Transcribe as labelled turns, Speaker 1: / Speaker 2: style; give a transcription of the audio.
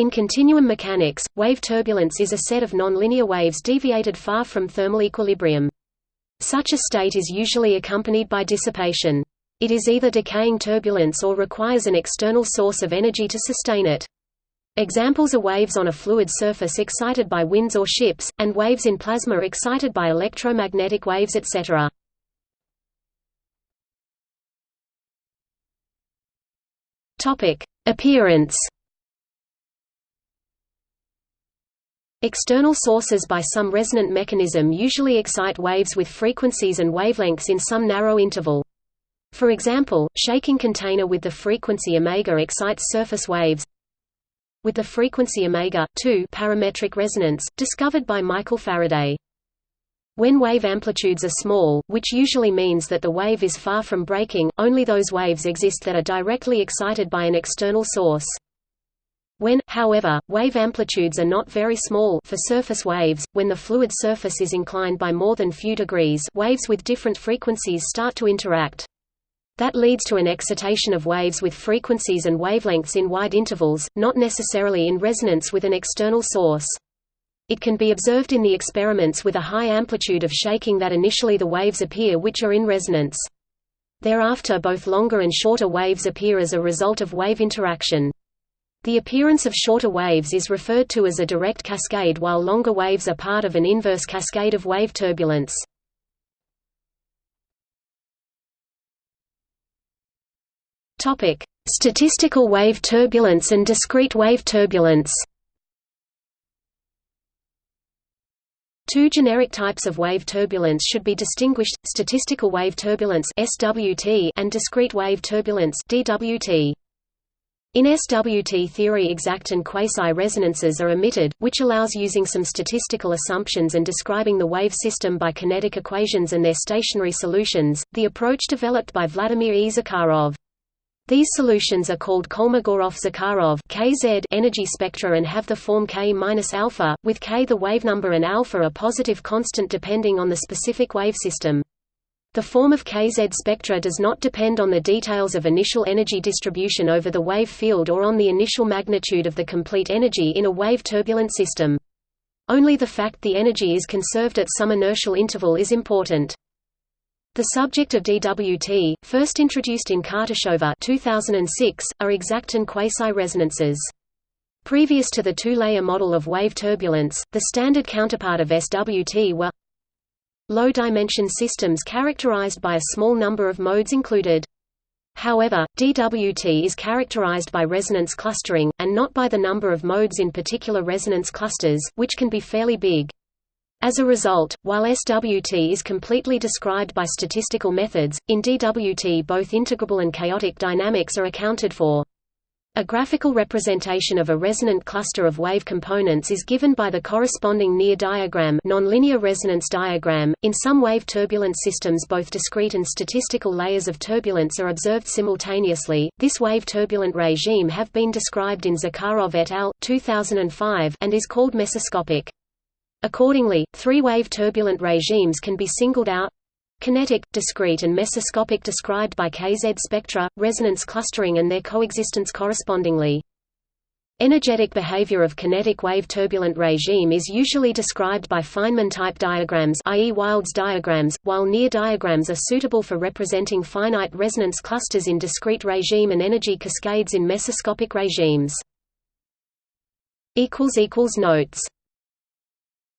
Speaker 1: In continuum mechanics, wave turbulence is a set of nonlinear waves deviated far from thermal equilibrium. Such a state is usually accompanied by dissipation. It is either decaying turbulence or requires an external source of energy to sustain it. Examples are waves on a fluid surface excited by winds or ships, and waves in plasma excited by electromagnetic waves etc. Appearance External sources by some resonant mechanism usually excite waves with frequencies and wavelengths in some narrow interval. For example, shaking container with the frequency omega excites surface waves. With the frequency omega 2 parametric resonance, discovered by Michael Faraday. When wave amplitudes are small, which usually means that the wave is far from breaking, only those waves exist that are directly excited by an external source. When, however, wave amplitudes are not very small for surface waves, when the fluid surface is inclined by more than few degrees waves with different frequencies start to interact. That leads to an excitation of waves with frequencies and wavelengths in wide intervals, not necessarily in resonance with an external source. It can be observed in the experiments with a high amplitude of shaking that initially the waves appear which are in resonance. Thereafter both longer and shorter waves appear as a result of wave interaction. The appearance of shorter waves is referred to as a direct cascade while longer waves are part of an inverse cascade of wave turbulence. Statistical wave turbulence and discrete wave turbulence Two generic types of wave turbulence should be distinguished, statistical wave turbulence and discrete wave turbulence DWT. In SWT theory exact and quasi-resonances are omitted, which allows using some statistical assumptions and describing the wave system by kinetic equations and their stationary solutions, the approach developed by Vladimir E. Zakharov. These solutions are called Kolmogorov-Zakharov energy spectra and have the form K-alpha, with K the wavenumber and alpha a positive constant depending on the specific wave system. The form of KZ spectra does not depend on the details of initial energy distribution over the wave field or on the initial magnitude of the complete energy in a wave turbulent system. Only the fact the energy is conserved at some inertial interval is important. The subject of DWT, first introduced in Kartashova 2006, are exact and quasi-resonances. Previous to the two-layer model of wave turbulence, the standard counterpart of SWT were Low-dimension systems characterized by a small number of modes included. However, DWT is characterized by resonance clustering, and not by the number of modes in particular resonance clusters, which can be fairly big. As a result, while SWT is completely described by statistical methods, in DWT both integrable and chaotic dynamics are accounted for. A graphical representation of a resonant cluster of wave components is given by the corresponding near diagram nonlinear resonance diagram. .In some wave turbulent systems both discrete and statistical layers of turbulence are observed simultaneously. This wave turbulent regime have been described in Zakharov et al. 2005 and is called mesoscopic. Accordingly, three wave turbulent regimes can be singled out kinetic, discrete and mesoscopic described by KZ spectra, resonance clustering and their coexistence correspondingly. Energetic behavior of kinetic wave turbulent regime is usually described by Feynman-type diagrams i.e. Wyld's diagrams, while near diagrams are suitable for representing finite resonance clusters in discrete regime and energy cascades in mesoscopic regimes. Notes